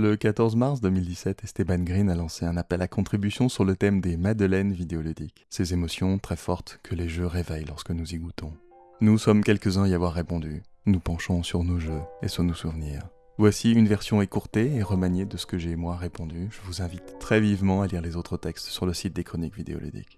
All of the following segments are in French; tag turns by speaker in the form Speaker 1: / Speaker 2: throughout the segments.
Speaker 1: Le 14 mars 2017, Esteban Green a lancé un appel à contribution sur le thème des madeleines vidéoludiques, ces émotions très fortes que les jeux réveillent lorsque nous y goûtons. Nous sommes quelques-uns à y avoir répondu, nous penchons sur nos jeux et sur nos souvenirs. Voici une version écourtée et remaniée de ce que j'ai moi répondu. Je vous invite très vivement à lire les autres textes sur le site des chroniques vidéoludiques.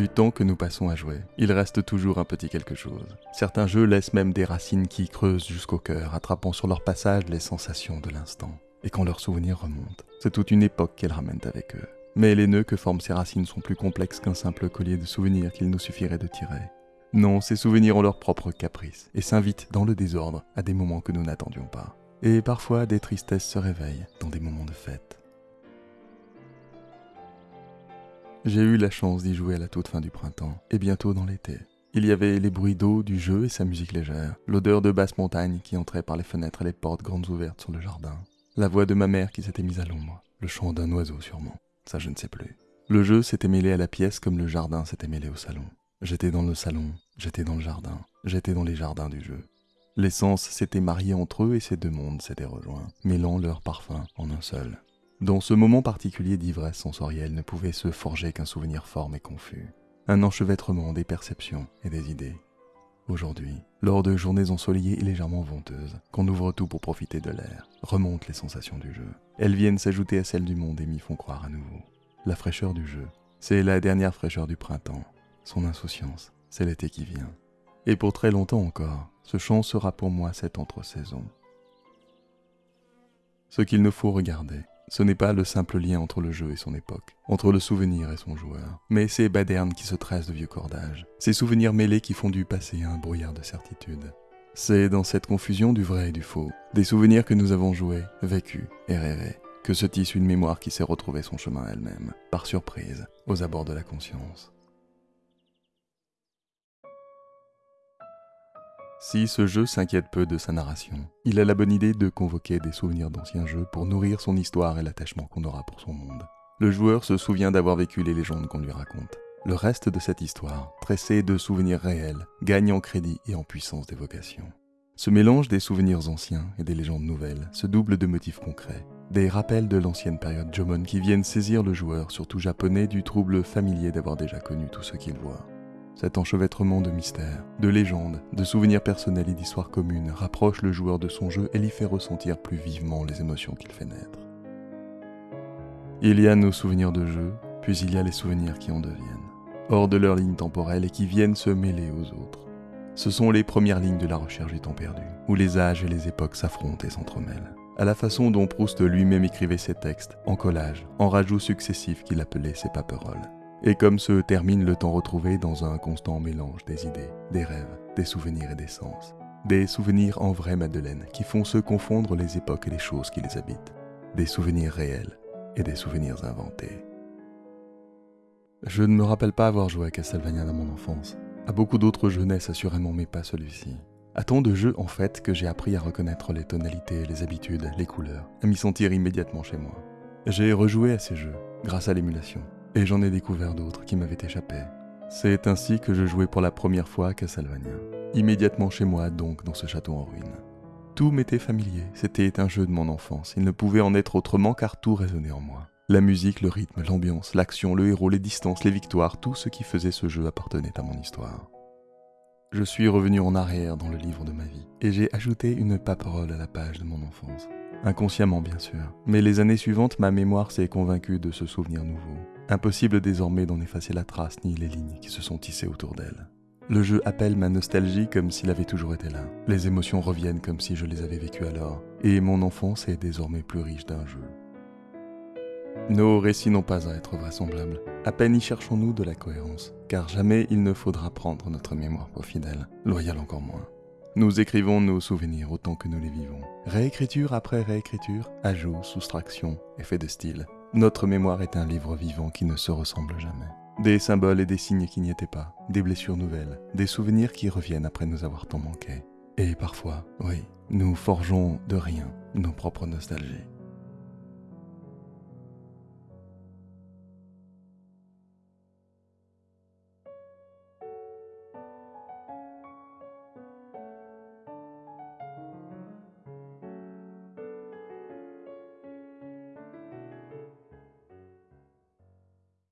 Speaker 1: Du temps que nous passons à jouer, il reste toujours un petit quelque chose. Certains jeux laissent même des racines qui creusent jusqu'au cœur, attrapant sur leur passage les sensations de l'instant. Et quand leurs souvenirs remontent, c'est toute une époque qu'elles ramènent avec eux. Mais les nœuds que forment ces racines sont plus complexes qu'un simple collier de souvenirs qu'il nous suffirait de tirer. Non, ces souvenirs ont leur propre caprice et s'invitent dans le désordre à des moments que nous n'attendions pas. Et parfois des tristesses se réveillent dans des moments de fête. J'ai eu la chance d'y jouer à la toute fin du printemps, et bientôt dans l'été. Il y avait les bruits d'eau du jeu et sa musique légère, l'odeur de basse montagne qui entrait par les fenêtres et les portes grandes ouvertes sur le jardin, la voix de ma mère qui s'était mise à l'ombre, le chant d'un oiseau sûrement, ça je ne sais plus. Le jeu s'était mêlé à la pièce comme le jardin s'était mêlé au salon. J'étais dans le salon, j'étais dans le jardin, j'étais dans les jardins du jeu. Les sens s'étaient mariés entre eux et ces deux mondes s'étaient rejoints, mêlant leurs parfums en un seul. Dans ce moment particulier d'ivresse sensorielle ne pouvait se forger qu'un souvenir fort mais confus, un enchevêtrement des perceptions et des idées. Aujourd'hui, lors de journées ensoleillées et légèrement venteuses, qu'on ouvre tout pour profiter de l'air, remontent les sensations du jeu. Elles viennent s'ajouter à celles du monde et m'y font croire à nouveau. La fraîcheur du jeu, c'est la dernière fraîcheur du printemps. Son insouciance, c'est l'été qui vient. Et pour très longtemps encore, ce chant sera pour moi cette entre-saison. Ce qu'il nous faut regarder, ce n'est pas le simple lien entre le jeu et son époque, entre le souvenir et son joueur, mais ces badernes qui se tressent de vieux cordages, ces souvenirs mêlés qui font du passé un brouillard de certitude. C'est dans cette confusion du vrai et du faux, des souvenirs que nous avons joués, vécus et rêvés, que se tisse une mémoire qui s'est retrouvée son chemin elle-même, par surprise, aux abords de la conscience. Si ce jeu s'inquiète peu de sa narration, il a la bonne idée de convoquer des souvenirs d'anciens jeux pour nourrir son histoire et l'attachement qu'on aura pour son monde. Le joueur se souvient d'avoir vécu les légendes qu'on lui raconte. Le reste de cette histoire, tressée de souvenirs réels, gagne en crédit et en puissance d'évocation. Ce mélange des souvenirs anciens et des légendes nouvelles se double de motifs concrets, des rappels de l'ancienne période Jomon qui viennent saisir le joueur, surtout japonais, du trouble familier d'avoir déjà connu tout ce qu'il voit. Cet enchevêtrement de mystères, de légendes, de souvenirs personnels et d'histoires communes rapproche le joueur de son jeu et lui fait ressentir plus vivement les émotions qu'il fait naître. Il y a nos souvenirs de jeu, puis il y a les souvenirs qui en deviennent, hors de leur ligne temporelle et qui viennent se mêler aux autres. Ce sont les premières lignes de la recherche du temps perdu, où les âges et les époques s'affrontent et s'entremêlent, à la façon dont Proust lui-même écrivait ses textes, en collage, en rajouts successifs qu'il appelait ses paperoles et comme se termine le temps retrouvé dans un constant mélange des idées, des rêves, des souvenirs et des sens. Des souvenirs en vraie Madeleine qui font se confondre les époques et les choses qui les habitent. Des souvenirs réels et des souvenirs inventés. Je ne me rappelle pas avoir joué à Castlevania dans mon enfance. À beaucoup d'autres jeunesses assurément, mais pas celui-ci. À tant de jeux en fait que j'ai appris à reconnaître les tonalités, les habitudes, les couleurs, à m'y sentir immédiatement chez moi. J'ai rejoué à ces jeux grâce à l'émulation et j'en ai découvert d'autres qui m'avaient échappé. C'est ainsi que je jouais pour la première fois à Castlevania, immédiatement chez moi donc dans ce château en ruine. Tout m'était familier, c'était un jeu de mon enfance, il ne pouvait en être autrement car tout résonnait en moi. La musique, le rythme, l'ambiance, l'action, le héros, les distances, les victoires, tout ce qui faisait ce jeu appartenait à mon histoire. Je suis revenu en arrière dans le livre de ma vie, et j'ai ajouté une paperole à la page de mon enfance. Inconsciemment bien sûr, mais les années suivantes, ma mémoire s'est convaincue de ce souvenir nouveau. Impossible désormais d'en effacer la trace ni les lignes qui se sont tissées autour d'elle. Le jeu appelle ma nostalgie comme s'il avait toujours été là. Les émotions reviennent comme si je les avais vécues alors. Et mon enfance est désormais plus riche d'un jeu. Nos récits n'ont pas à être vraisemblables. À peine y cherchons-nous de la cohérence, car jamais il ne faudra prendre notre mémoire pour fidèle, loyale encore moins. Nous écrivons nos souvenirs autant que nous les vivons. Réécriture après réécriture, ajout, soustraction, effet de style, notre mémoire est un livre vivant qui ne se ressemble jamais. Des symboles et des signes qui n'y étaient pas, des blessures nouvelles, des souvenirs qui reviennent après nous avoir tant manqué. Et parfois, oui, nous forgeons de rien nos propres nostalgies.